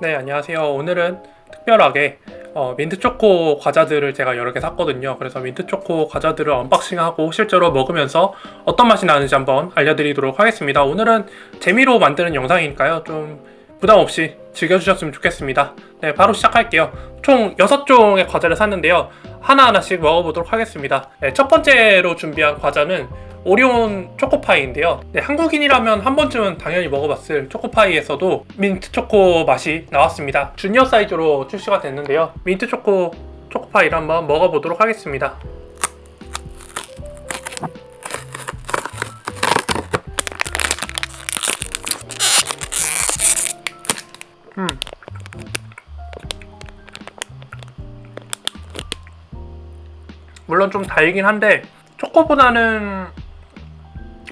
네 안녕하세요. 오늘은 특별하게 어, 민트초코 과자들을 제가 여러 개 샀거든요. 그래서 민트초코 과자들을 unboxing하고 실제로 먹으면서 어떤 맛이 나는지 한번 알려드리도록 하겠습니다. 오늘은 재미로 만드는 영상이니까요. 좀 부담 없이 즐겨주셨으면 좋겠습니다. 네 바로 시작할게요. 총 6종의 과자를 샀는데요. 하나하나씩 먹어보도록 하겠습니다. 네, 첫 번째로 준비한 과자는 오리온 초코파이인데요. 네, 한국인이라면 한 번쯤은 당연히 먹어봤을 초코파이에서도 민트 초코 맛이 나왔습니다. 주니어 사이즈로 출시가 됐는데요. 민트 초코 초코파이를 한번 먹어보도록 하겠습니다 물론 좀 달긴 한데 초코보다는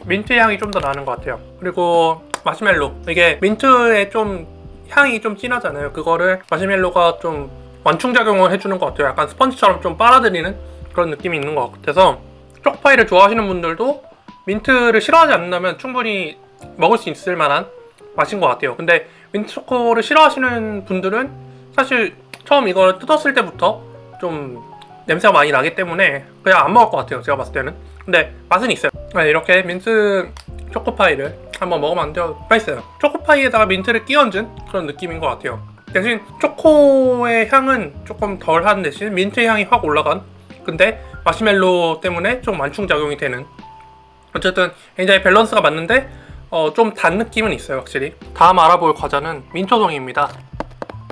민트 향이 좀 더 나는 것 같아요. 그리고 마시멜로. 이게 민트의 좀 향이 좀 진하잖아요. 그거를 마시멜로가 좀 완충작용을 해주는 것 같아요. 약간 스펀지처럼 좀 빨아들이는 그런 느낌이 있는 것 같아서 초코파이를 좋아하시는 분들도 민트를 싫어하지 않는다면 충분히 먹을 수 있을 만한 맛인 것 같아요. 근데 민트 초코를 싫어하시는 분들은 사실 처음 이걸 뜯었을 때부터 좀 냄새가 많이 나기 때문에 그냥 안 먹을 것 같아요 제가 봤을 때는. 근데 맛은 있어요. 네, 이렇게 민트 초코파이를 한번 먹어봤는데요 맛있어요. 초코파이에다가 민트를 끼얹은 그런 느낌인 것 같아요. 대신 초코의 향은 조금 덜한 대신 민트 향이 확 올라간 근데 마시멜로 때문에 좀 완충작용이 되는. 어쨌든 굉장히 밸런스가 맞는데 어, 좀 단 느낌은 있어요 확실히. 다음 알아볼 과자는 민초송이입니다.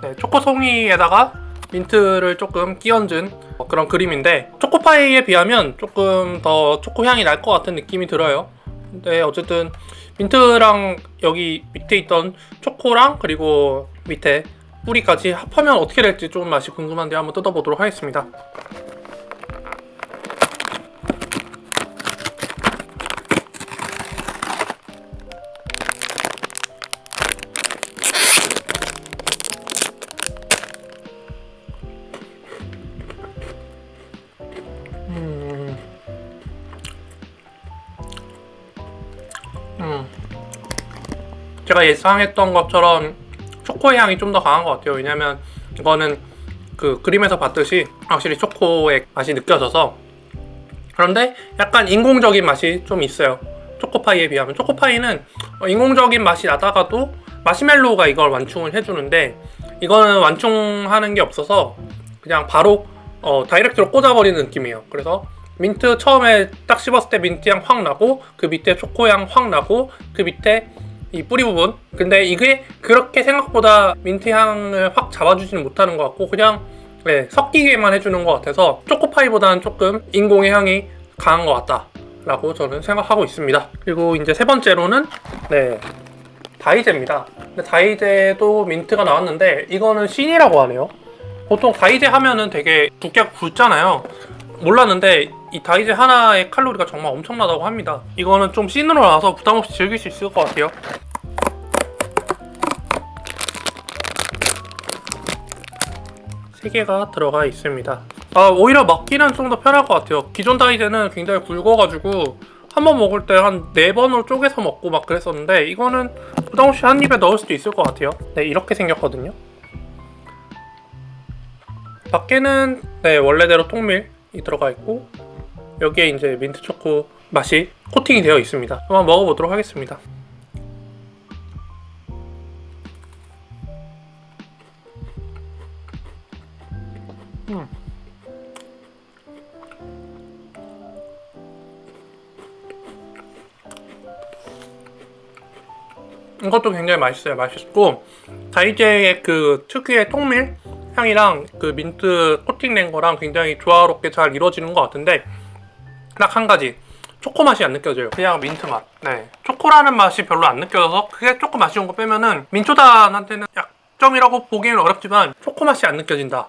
네, 초코송이에다가 민트를 조금 끼얹은 그런 그림인데 초코파이에 비하면 조금 더 초코향이 날 것 같은 느낌이 들어요. 근데 어쨌든 민트랑 여기 밑에 있던 초코랑 그리고 밑에 뿌리까지 합하면 어떻게 될지 좀 맛이 궁금한데 한번 뜯어보도록 하겠습니다 제가 예상했던 것처럼 초코의 향이 좀 더 강한 것 같아요. 왜냐면 이거는 그 그림에서 봤듯이 확실히 초코의 맛이 느껴져서. 그런데 약간 인공적인 맛이 좀 있어요. 초코파이에 비하면. 초코파이는 인공적인 맛이 나다가도 마시멜로우가 이걸 완충을 해주는데 이거는 완충하는 게 없어서 그냥 바로 어, 다이렉트로 꽂아버리는 느낌이에요. 그래서 민트 처음에 딱 씹었을 때 민트향 확 나고 그 밑에 초코향 확 나고 그 밑에 이 뿌리 부분. 근데 이게 그렇게 생각보다 민트향을 확 잡아주지는 못하는 것 같고 그냥 네, 섞이게만 해주는 것 같아서 초코파이보다는 조금 인공의 향이 강한 것 같다 라고 저는 생각하고 있습니다. 그리고 이제 세 번째로는 네 다이제입니다. 다이제도 민트가 나왔는데 이거는 신이라고 하네요. 보통 다이제 하면은 되게 두께가 굵잖아요. 몰랐는데 이 다이제 하나의 칼로리가 정말 엄청나다고 합니다. 이거는 좀 씬으로 나와서 부담없이 즐길 수 있을 것 같아요. 세 개가 들어가 있습니다. 아 오히려 먹기는 좀 더 편할 것 같아요. 기존 다이제는 굉장히 굵어가지고 한 번 먹을 때 한 네 번으로 쪼개서 먹고 막 그랬었는데 이거는 부담없이 한 입에 넣을 수도 있을 것 같아요. 네 이렇게 생겼거든요. 밖에는 네 원래대로 통밀이 들어가 있고 여기에 이제 민트 초코 맛이 코팅이 되어 있습니다. 한번 먹어보도록 하겠습니다. 음. 이것도 굉장히 맛있어요. 맛있고 다이제의 그 특유의 통밀 향이랑 그 민트 코팅된 거랑 굉장히 조화롭게 잘 이루어지는 것 같은데 딱 한 가지. 초코 맛이 안 느껴져요. 그냥 민트 맛. 네. 초코라는 맛이 별로 안 느껴져서 그게 조금 아쉬운 거 빼면은 민초단한테는 약점이라고 보기에는 어렵지만 초코 맛이 안 느껴진다.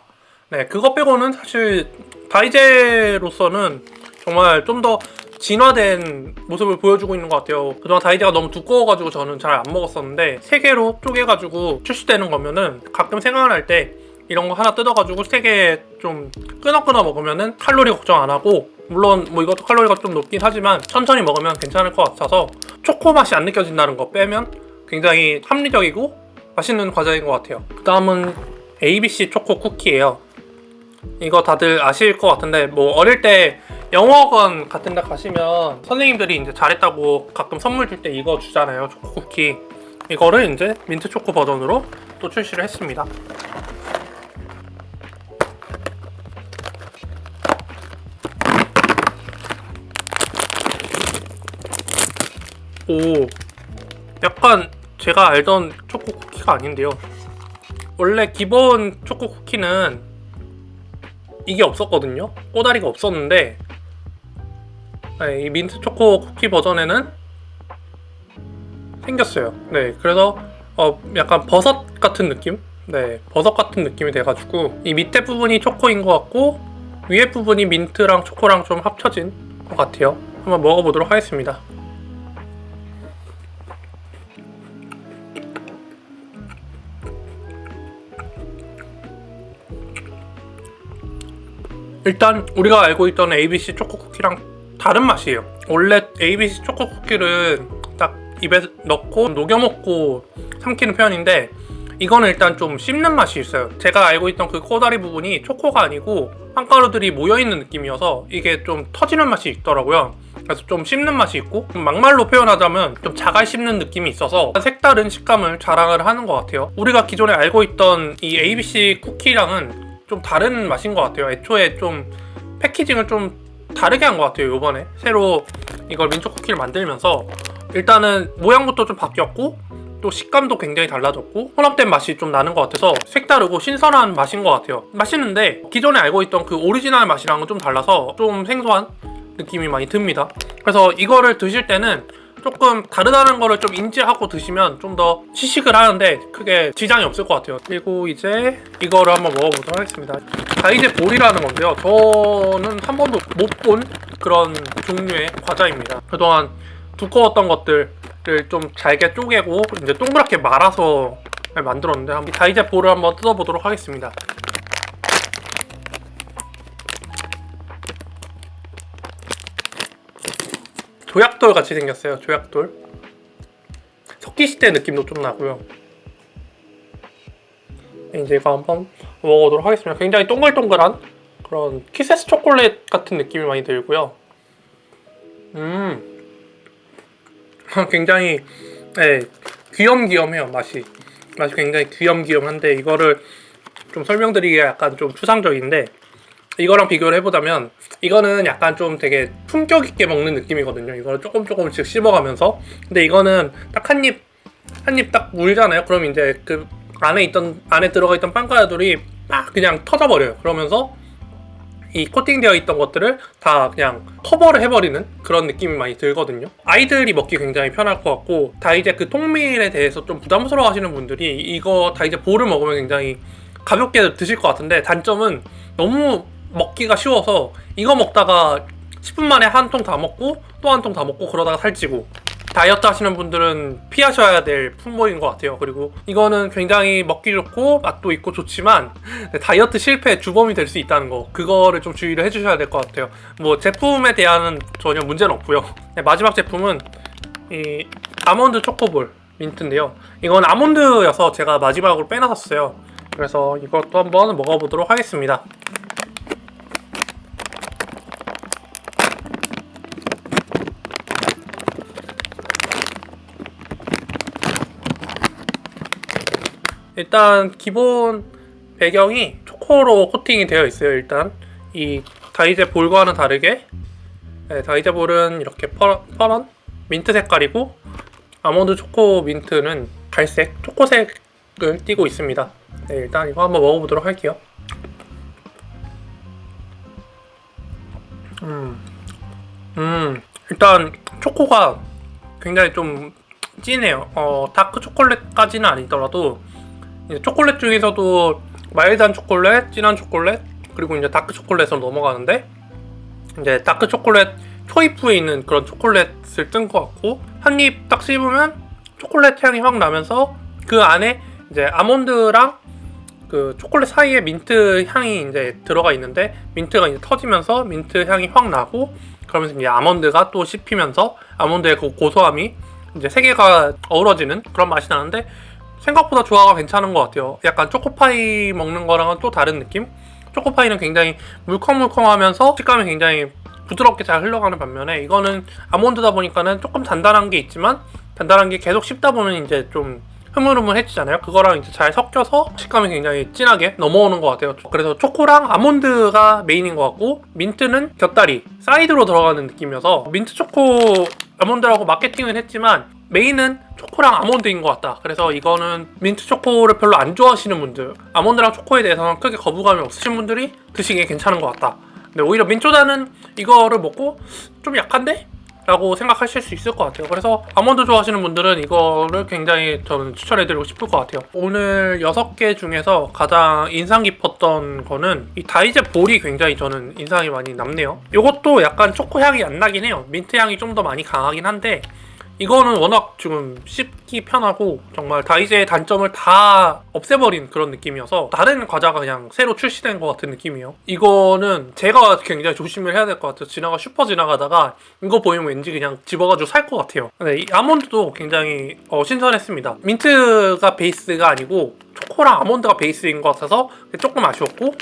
네. 그거 빼고는 사실 다이제로서는 정말 좀 더 진화된 모습을 보여주고 있는 것 같아요. 그동안 다이제가 너무 두꺼워가지고 저는 잘 안 먹었었는데 세 개로 쪼개가지고 출시되는 거면은 가끔 생각날 때 이런 거 하나 뜯어가지고 세개좀 끊어끊어 먹으면은 칼로리 걱정 안 하고 물론 뭐 이것도 칼로리가 좀 높긴 하지만 천천히 먹으면 괜찮을 것 같아서 초코 맛이 안 느껴진다는 거 빼면 굉장히 합리적이고 맛있는 과자인 것 같아요. 그 다음은 ABC 초코 쿠키예요. 이거 다들 아실 것 같은데 뭐 어릴 때 영어학원 같은 데 가시면 선생님들이 이제 잘했다고 가끔 선물 줄 때 이거 주잖아요. 초코 쿠키. 이거를 이제 민트 초코 버전으로 또 출시를 했습니다. 오, 약간 제가 알던 초코 쿠키가 아닌데요. 원래 기본 초코 쿠키는 이게 없었거든요. 꼬다리가 없었는데 네, 이 민트 초코 쿠키 버전에는 생겼어요. 네, 그래서 어, 약간 버섯 같은 느낌? 네, 버섯 같은 느낌이 돼가지고 이 밑에 부분이 초코인 것 같고 위에 부분이 민트랑 초코랑 좀 합쳐진 것 같아요. 한번 먹어보도록 하겠습니다. 일단 우리가 알고 있던 ABC 초코 쿠키랑 다른 맛이에요. 원래 ABC 초코 쿠키를 딱 입에 넣고 녹여 먹고 삼키는 편인데 이거는 일단 좀 씹는 맛이 있어요. 제가 알고 있던 그 코다리 부분이 초코가 아니고 빵가루들이 모여있는 느낌이어서 이게 좀 터지는 맛이 있더라고요. 그래서 좀 씹는 맛이 있고 막말로 표현하자면 좀 자갈 씹는 느낌이 있어서 색다른 식감을 자랑을 하는 것 같아요. 우리가 기존에 알고 있던 이 ABC 쿠키랑은 좀 다른 맛인 것 같아요. 애초에 좀 packaging을 좀 다르게 한 것 같아요. 이번에 새로 이걸 민초 쿠키를 만들면서 일단은 모양부터 좀 바뀌었고 또 식감도 굉장히 달라졌고 혼합된 맛이 좀 나는 것 같아서 색다르고 신선한 맛인 것 같아요. 맛있는데 기존에 알고 있던 그 오리지널 맛이랑은 좀 달라서 좀 생소한 느낌이 많이 듭니다. 그래서 이거를 드실 때는 조금 다르다는 거를 좀 인지하고 드시면 좀 더 시식을 하는데 크게 지장이 없을 것 같아요. 그리고 이제 이거를 한번 먹어보도록 하겠습니다. 다이제 볼이라는 건데요. 저는 한 번도 못 본 그런 종류의 과자입니다. 그동안 두꺼웠던 것들을 좀 잘게 쪼개고 이제 동그랗게 말아서 만들었는데 다이제 볼을 한번 뜯어보도록 하겠습니다. 조약돌 같이 생겼어요. 조약돌. 석기시대 느낌도 좀 나고요. 이제 이거 한번 먹어보도록 하겠습니다. 굉장히 동글동글한 그런 키세스 초콜릿 같은 느낌이 많이 들고요. 음, 굉장히 네, 귀염귀염해요 맛이. 맛이 굉장히 귀염귀염한데 이거를 좀 설명드리기가 약간 좀 추상적인데 이거랑 비교를 해보자면 이거는 약간 좀 되게 품격 있게 먹는 느낌이거든요. 이거를 조금 조금씩 씹어가면서 근데 이거는 딱 한 입 한 입 딱 물잖아요. 그럼 이제 그 안에 있던 안에 들어가 있던 빵가루들이 막 그냥 터져버려요. 그러면서 이 코팅되어 있던 것들을 다 그냥 커버를 해버리는 그런 느낌이 많이 들거든요. 아이들이 먹기 굉장히 편할 것 같고 다 이제 그 통밀에 대해서 좀 부담스러워 하시는 분들이 이거 다 이제 볼을 먹으면 굉장히 가볍게 드실 것 같은데 단점은 너무 먹기가 쉬워서 이거 먹다가 10분 만에 한 통 다 먹고 또 한 통 다 먹고 그러다가 살찌고 다이어트 하시는 분들은 피하셔야 될 품목인 것 같아요. 그리고 이거는 굉장히 먹기 좋고 맛도 있고 좋지만 다이어트 실패 주범이 될 수 있다는 거 그거를 좀 주의를 해주셔야 될 것 같아요. 뭐 제품에 대한 전혀 문제는 없고요. 네, 마지막 제품은 이 아몬드 초코볼 민트인데요. 이건 아몬드여서 제가 마지막으로 빼놨었어요. 그래서 이것도 한번 먹어보도록 하겠습니다 일단 기본 배경이 초코로 코팅이 되어 있어요 일단. 이 다이제 볼과는 다르게. 네, 다이제 볼은 이렇게 퍼, 퍼런 민트 색깔이고 아몬드 초코 민트는 갈색 초코색을 띠고 있습니다. 네, 일단 이거 한번 먹어보도록 할게요. 음, 음 일단 초코가 굉장히 좀 진해요. 어, 다크 초콜릿까지는 아니더라도 초콜릿 중에서도 마일드한 초콜릿, 진한 초콜릿, 그리고 이제 다크 초콜릿으로 넘어가는데 이제 다크 초콜릿 초입부에 있는 그런 초콜릿을 쓴 것 같고 한 입 딱 씹으면 초콜릿 향이 확 나면서 그 안에 이제 아몬드랑 그 초콜릿 사이에 민트 향이 이제 들어가 있는데 민트가 이제 터지면서 민트 향이 확 나고 그러면서 이제 아몬드가 또 씹히면서 아몬드의 그 고소함이 이제 세 개가 어우러지는 그런 맛이 나는데 생각보다 조화가 괜찮은 것 같아요. 약간 초코파이 먹는 거랑은 또 다른 느낌? 초코파이는 굉장히 물컹물컹하면서 식감이 굉장히 부드럽게 잘 흘러가는 반면에 이거는 아몬드다 보니까는 조금 단단한 게 있지만 단단한 게 계속 씹다 보면 이제 좀 흐물흐물해지잖아요. 그거랑 이제 잘 섞여서 식감이 굉장히 진하게 넘어오는 것 같아요. 그래서 초코랑 아몬드가 메인인 것 같고 민트는 곁다리 사이드로 들어가는 느낌이어서 민트 초코 아몬드라고 마케팅은 했지만 메인은 초코랑 아몬드인 것 같다. 그래서 이거는 민트 초코를 별로 안 좋아하시는 분들, 아몬드랑 초코에 대해서는 크게 거부감이 없으신 분들이 드시기에 괜찮은 것 같다. 근데 오히려 민초다는 이거를 먹고 좀 약한데? 라고 생각하실 수 있을 것 같아요. 그래서 아몬드 좋아하시는 분들은 이거를 굉장히 저는 추천해드리고 싶을 것 같아요. 오늘 6개 중에서 가장 인상 깊었던 거는 이 다이제 볼이 굉장히 저는 인상이 많이 남네요. 이것도 약간 초코 향이 안 나긴 해요. 민트 향이 좀 더 많이 강하긴 한데 이거는 워낙 지금 씹기 편하고 정말 다이제의 단점을 다 없애버린 그런 느낌이어서 다른 과자가 그냥 새로 출시된 것 같은 느낌이에요. 이거는 제가 굉장히 조심을 해야 될 것 같아요. 지나가 슈퍼 지나가다가 이거 보이면 왠지 그냥 집어가지고 살 것 같아요. 근데 이 아몬드도 굉장히 어, 신선했습니다. 민트가 베이스가 아니고 초코랑 아몬드가 베이스인 것 같아서 조금 아쉬웠고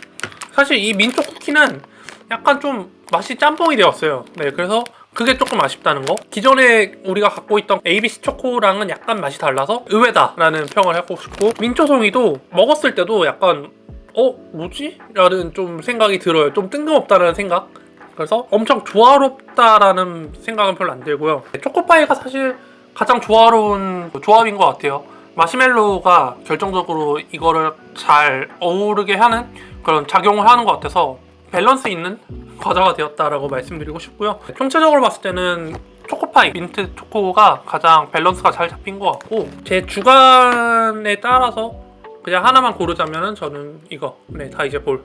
사실 이 민초 쿠키는 약간 좀 맛이 짬뽕이 되었어요. 네, 그래서 그게 조금 아쉽다는 거. 기존에 우리가 갖고 있던 ABC 초코랑은 약간 맛이 달라서 의외다라는 평을 하고 싶고 민초송이도 먹었을 때도 약간 어 뭐지? 라는 좀 생각이 들어요. 좀 뜬금없다는 생각. 그래서 엄청 조화롭다라는 생각은 별로 안 들고요. 초코파이가 사실 가장 조화로운 조합인 것 같아요. 마시멜로가 결정적으로 이거를 잘 어우르게 하는 그런 작용을 하는 것 같아서 밸런스 있는 과자가 되었다라고 말씀드리고 싶고요. 총체적으로 봤을 때는 초코파이, 민트 초코가 가장 밸런스가 잘 잡힌 것 같고 제 주관에 따라서 그냥 하나만 고르자면 저는 이거. 네 다이제 볼.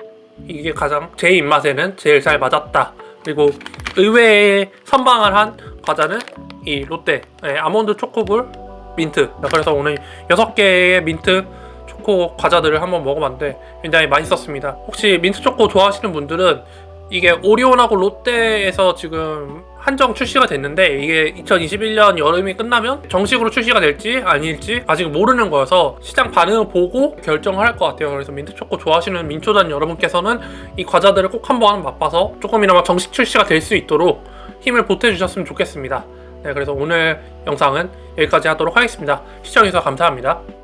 이게 가장 제 입맛에는 제일 잘 맞았다. 그리고 의외의 선방을 한 과자는 이 롯데 네, 아몬드 초코볼 민트. 그래서 오늘 6개의 민트 초코 과자들을 한번 먹어봤는데 굉장히 맛있었습니다. 혹시 민트 초코 좋아하시는 분들은 이게 오리온하고 롯데에서 지금 한정 출시가 됐는데 이게 2021년 여름이 끝나면 정식으로 출시가 될지 아닐지 아직 모르는 거여서 시장 반응을 보고 결정을 할 것 같아요. 그래서 민트초코 좋아하시는 민초단 여러분께서는 이 과자들을 꼭 한번 맛봐서 조금이나마 정식 출시가 될 수 있도록 힘을 보태주셨으면 좋겠습니다. 네 그래서 오늘 영상은 여기까지 하도록 하겠습니다. 시청해주셔서 감사합니다